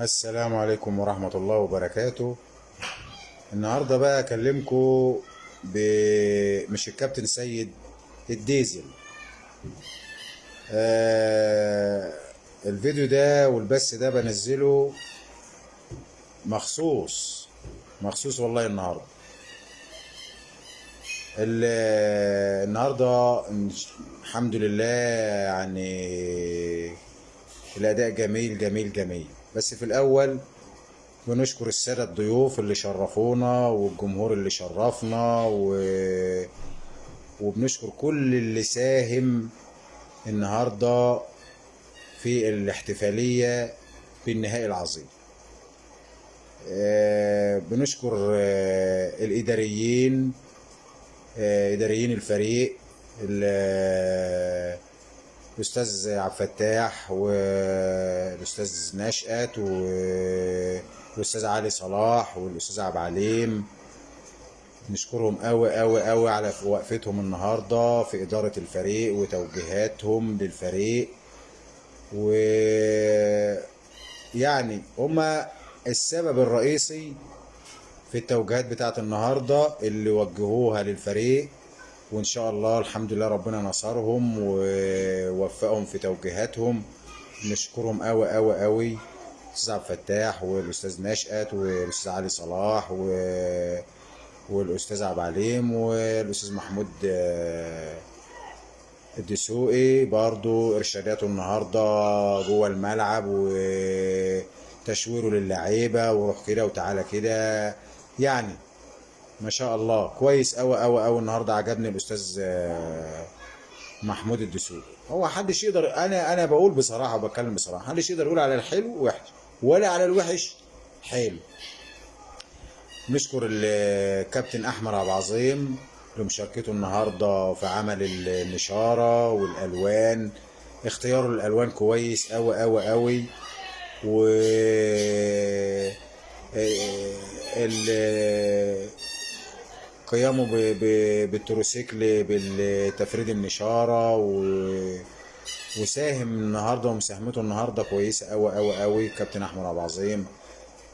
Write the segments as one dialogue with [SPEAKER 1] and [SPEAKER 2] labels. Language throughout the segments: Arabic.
[SPEAKER 1] السلام عليكم ورحمة الله وبركاته. النهاردة بقى أكلمكم ب... مش الكابتن سيد الديزل. آه... الفيديو ده والبث ده بنزله مخصوص مخصوص والله النهاردة. ال... النهاردة الحمد لله يعني الأداء جميل جميل جميل. بس في الأول بنشكر السادة الضيوف اللي شرفونا والجمهور اللي شرفنا و... وبنشكر كل اللي ساهم النهاردة في الاحتفالية بالنهائي العظيم. آه، بنشكر آه، الإداريين آه، إداريين الفريق ال- الأستاذ عبد الفتاح والأستاذ نشأت والأستاذ علي صلاح والأستاذ عبد العليم. نشكرهم قوي قوي قوي على وقفتهم النهارده في إدارة الفريق وتوجيهاتهم للفريق. و يعني هما السبب الرئيسي في التوجيهات بتاعت النهارده اللي وجهوها للفريق وإن شاء الله الحمد لله ربنا نصرهم ووفقهم في توجيهاتهم. نشكرهم قوي قوي قوي الأستاذ عبد الفتاح والأستاذ نشأت والأستاذ علي صلاح و... والأستاذ عبد العليم والأستاذ محمود آه، الدسوقي برضو إرشاداته النهارده جوه الملعب وتشويره للعيبة وروح كده وتعالى كده. يعني ما شاء الله. كويس قوي قوي قوي النهارده عجبني الأستاذ آه، محمود الدسوقي. هو حدش يقدر أنا أنا بقول بصراحة وبتكلم بصراحة محدش يقدر يقول على الحلو وحش ولا على الوحش حلو. نشكر الكابتن أحمد عبد العظيم لمشاركته النهارده في عمل النشارة والألوان. اختياره الألوان كويس قوي قوي قوي و ال- قيامه بالتروسيكل بالتفريد النشارة و... وساهم النهارده ومساهمته النهارده كويسة قوي قوي قوي كابتن أحمد عبد العظيم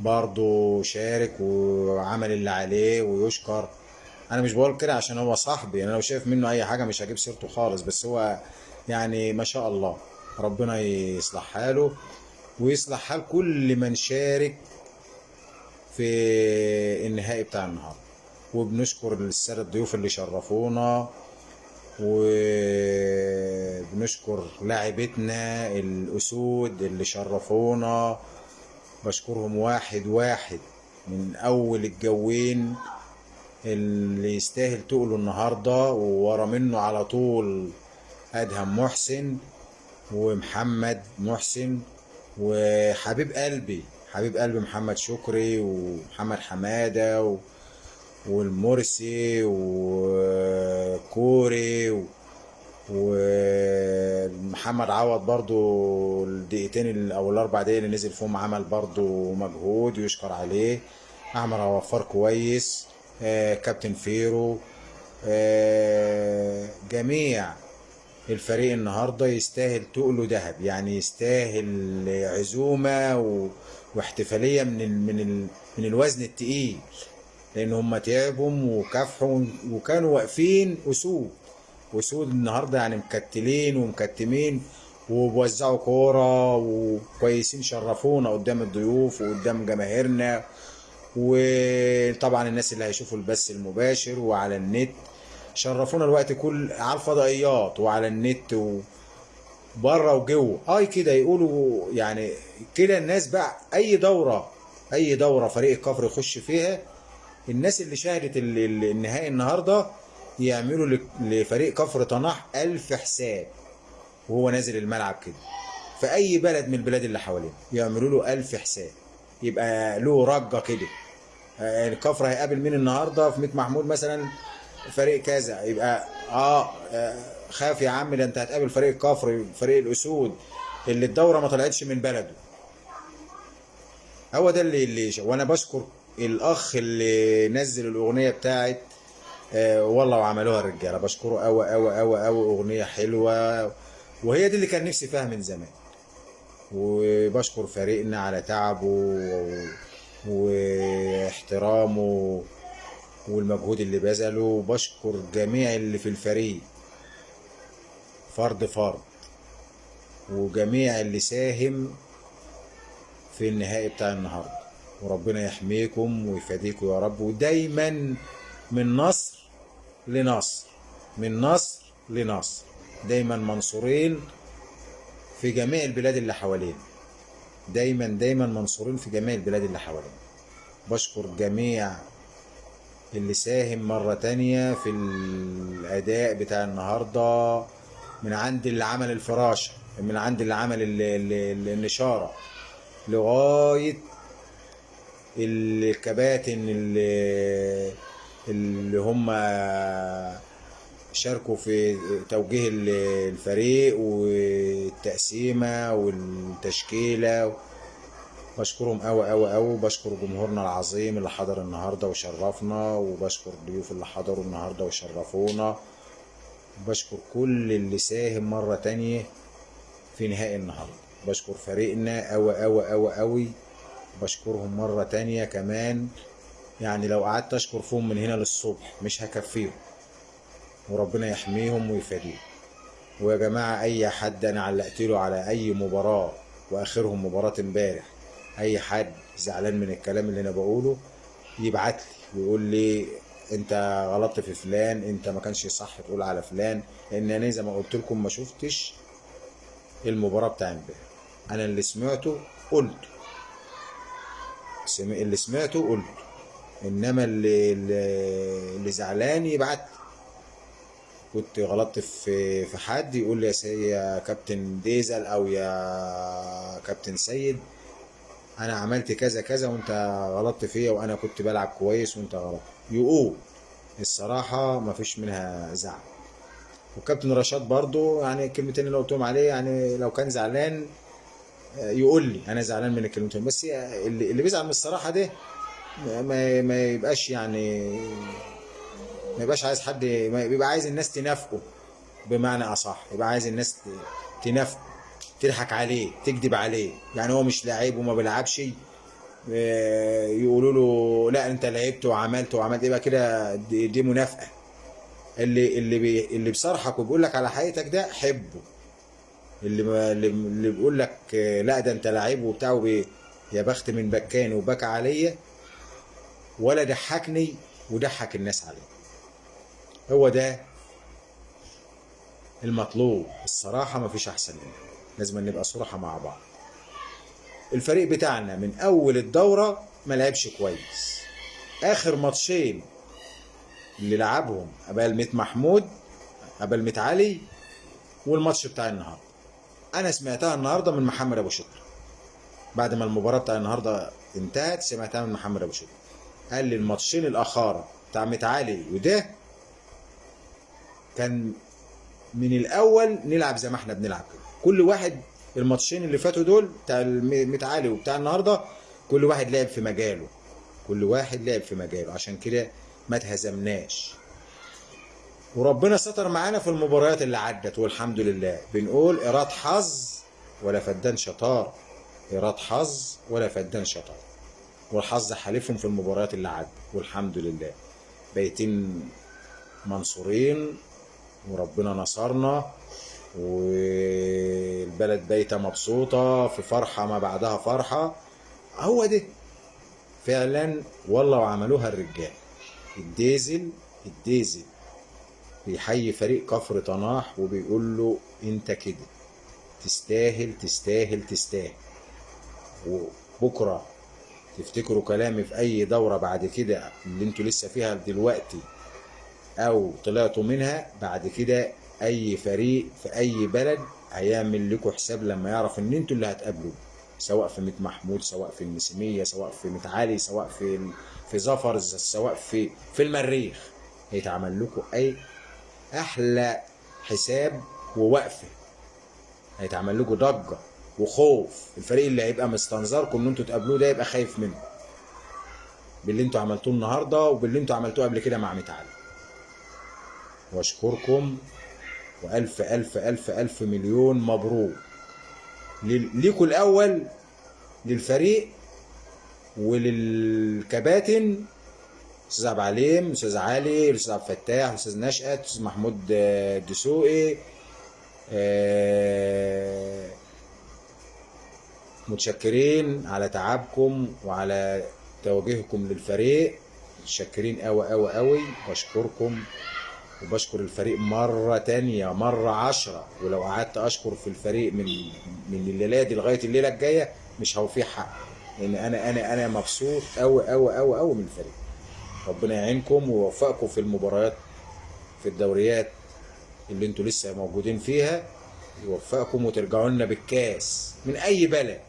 [SPEAKER 1] برضه شارك وعمل اللي عليه ويشكر. أنا مش بقول كده عشان هو صاحبي أنا لو شايف منه أي حاجة مش هجيب سيرته خالص بس هو يعني ما شاء الله. ربنا يصلح حاله ويصلح حال كل من شارك في النهائي بتاع النهارده. وبنشكر السادة الضيوف اللي شرفونا وبنشكر لاعبتنا الأسود اللي شرفونا. بشكرهم واحد واحد من أول الجوين اللي يستاهل تقله النهاردة وورا منه على طول أدهم محسن ومحمد محسن وحبيب قلبي حبيب قلبي محمد شكري ومحمد حمادة و... والمرسي وكوري. ومحمد عوض برضو الدقيقتين ال- أو الأربع دقايق اللي نزل فيهم عمل برضو مجهود يشكر عليه أحمد عوفار كويس آه، كابتن فيرو آه، جميع الفريق النهارده يستاهل تقله ذهب يعني يستاهل عزومة. واحتفالية من. من. من الوزن التقيل لأن هم تعبوا وكافحوا وكانوا واقفين اسود. اسود النهارده يعني مكتلين ومكتمين وبوزعوا كورة وكويسين شرفونا قدام الضيوف وقدام جماهيرنا. وطبعا الناس اللي هيشوفوا البث المباشر وعلى النت. شرفونا الوقت كل على الفضائيات وعلى النت و... بره وجوه. اي كده يقولوا يعني كده الناس بقى أي دورة أي دورة فريق الكفر يخش فيها الناس اللي شاهدت ال- ال- النهائي النهارده يعملوا لفريق كفر طناح ألف حساب وهو نازل الملعب كده. في اي بلد من البلاد اللي حواليه يعملوا له ألف حساب. يبقى له رجة كده. آه، الكفر هيقابل مين النهارده؟ في ميت محمود مثلا فريق كذا. يبقى آه آه، خاف يا عم ده أنت هتقابل فريق الكفر فريق الأسود اللي الدورة ما طلعتش من بلده. هو ده اللي اللي وأنا بشكر الأخ اللي نزل الأغنية بتاعت آه والله وعملوها الرجالة. بشكره قوي قوي قوي قوي أغنية حلوة. وهي دي اللي كان نفسي فيها من زمان. وبشكر فريقنا على تعبه واحترامه والمجهود اللي بذله. وبشكر جميع اللي في الفريق. فرد فرد. وجميع اللي ساهم في النهائي بتاع النهارده. وربنا يحميكم ويفاديكم يا رب. ودايما من نصر لنصر من نصر لنصر. دايما منصورين في جميع البلاد اللي حوالينا. دايما دايما منصورين في جميع البلاد اللي حوالينا. بشكر جميع اللي ساهم مرة تانية في الأداء بتاع النهاردة من عند اللي عمل الفراشة من عند اللي عمل ال- ال- ال- النشارة لغاية الكباتن اللي اللي هم شاركوا في توجيه ال- الفريق والتقسيمة والتشكيلة. بشكرهم قوي قوي قوي بشكر جمهورنا العظيم اللي حضر النهارده وشرفنا وبشكر الضيوف اللي حضروا النهارده وشرفونا. بشكر كل اللي ساهم مرة تانية في نهائي النهارده. بشكر فريقنا قوي قوي قوي قوي بشكرهم مرة تانية كمان. يعني لو قعدت أشكر فيهم من هنا للصبح مش هكفيهم. وربنا يحميهم ويفاديهم. ويا جماعة أي حد أنا علقت له على أي مباراة وآخرهم مباراة امبارح أي حد زعلان من الكلام اللي أنا بقوله يبعت لي. ويقول لي أنت غلطت في فلان أنت ما كانش صح تقول على فلان لأن أنا زي ما قلت لكم ما شفتش المباراة بتاع امبارح. أنا اللي سمعته قلته. اللي سمعته قلته إنما اللي اللي, زعلان يبعت كنت غلطت في في حد يقول لي يا كابتن ديزل أو يا كابتن سيد أنا عملت كذا كذا وأنت غلطت فيا وأنا كنت بلعب كويس وأنت غلط. يقول. الصراحة ما فيش منها زعل. وكابتن رشاد برضو يعني الكلمتين اللي قلتهم عليه يعني لو كان زعلان يقول لي أنا زعلان من الكلمتين بس اللي, اللي بيزعل من الصراحة ده ما- ما, يبقاش يعني ما يبقاش عايز حد ما يبقى عايز الناس تنافقه بمعنى أصح يبقى عايز الناس تنافقه تضحك عليه تكذب عليه يعني هو مش لعيب وما بيلعبش آه، يقولوا له لا أنت لعبت وعملت وعملت يبقى كده دي, دي منافقة. اللي اللي بي اللي بيصارحك وبيقول لك على حقيقتك ده حبه. اللي ما اللي, بيقول لك آه، لا ده انت لعيب وبتاع يا بخت من بكاني وبكى عليا ولا ضحكني وضحك الناس عليه هو ده المطلوب. الصراحة مفيش أحسن منه. لازم نبقى صراحة مع بعض. الفريق بتاعنا من أول الدورة ما لعبش كويس. آخر ماتشين اللي لعبهم قبل ميت محمود قبل ميت علي والماتش بتاع النهاردة. أنا سمعتها النهاردة من محمد أبو شكر. بعد ما المباراة بتاع النهاردة انتهت سمعتها من محمد أبو شكر. قال لي الماتشين الأخارة بتاع ميت علي وده كان من الأول نلعب زي ما إحنا بنلعب كده. كل واحد الماتشين اللي فاتوا دول بتاع المتعالي وبتاع النهارده كل واحد لعب في مجاله. كل واحد لعب في مجاله. عشان كده ما اتهزمناش. وربنا ستر معانا في المباريات اللي عدت والحمد لله. بنقول إيراد حظ ولا فدان شطار. إيراد حظ ولا فدان شطار. والحظ حالفهم في المباريات اللي عدت والحمد لله. بايتين منصورين وربنا نصرنا والبلد بايته مبسوطة في فرحة ما بعدها فرحة. هو ده. فعلا والله وعملوها الرجال. الديزل الديزل. بيحيي فريق كفر طناح وبيقول له انت كده. تستاهل تستاهل تستاهل. وبكرة تفتكروا كلامي في أي دورة بعد كده اللي أنتوا لسه فيها دلوقتي أو طلعتوا منها بعد كده أي فريق في أي بلد هيعمل لكم حساب لما يعرف إن أنتوا اللي هتقابلوه. سواء في ميت محمود سواء في المسيمية سواء في ميت علي سواء في في ظفر سواء في في المريخ. هيتعمل لكم أي أحلى حساب ووقفة. هيتعمل لكم ضجة وخوف. الفريق اللي هيبقى مستنظركم إن أنتوا تقابلوه ده يبقى خايف منكم باللي أنتوا عملتوه النهارده وباللي أنتوا عملتوه قبل كده مع ميت علي. واشكركم. وألف ألف ألف ألف مليون مبروك. ليكوا الأول للفريق وللكباتن أستاذ عبد العليم أستاذ علي الأستاذ عبد الفتاح الأستاذ نشأت الاستاذ محمود آه، الدسوقي آه، متشكرين على تعبكم وعلى توجيهكم للفريق. متشكرين قوي قوي قوي بشكركم وبشكر الفريق مرة تانية مرة عشرة. ولو قعدت أشكر في الفريق من من الليلة دي لغاية الليلة الجاية مش هوفيه حق لأن أنا أنا أنا مبسوط أوي أوي أوي أوي من الفريق. ربنا يعينكم ويوفقكم في المباريات في الدوريات اللي أنتوا لسه موجودين فيها يوفقكم وترجعوا لنا بالكاس من أي بلد.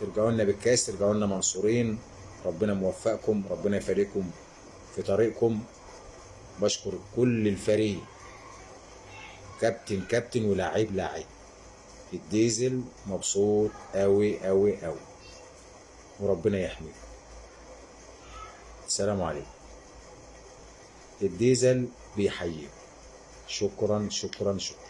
[SPEAKER 1] ترجعوا لنا بالكاس ترجعوا لنا منصورين. ربنا موفقكم ربنا يفارقكم في طريقكم. بشكر كل الفريق. كابتن كابتن ولاعيب لاعب. الديزل مبسوط قوي قوي قوي وربنا يحميكم. السلام عليكم. الديزل بيحييكم شكرا شكرا شكرا.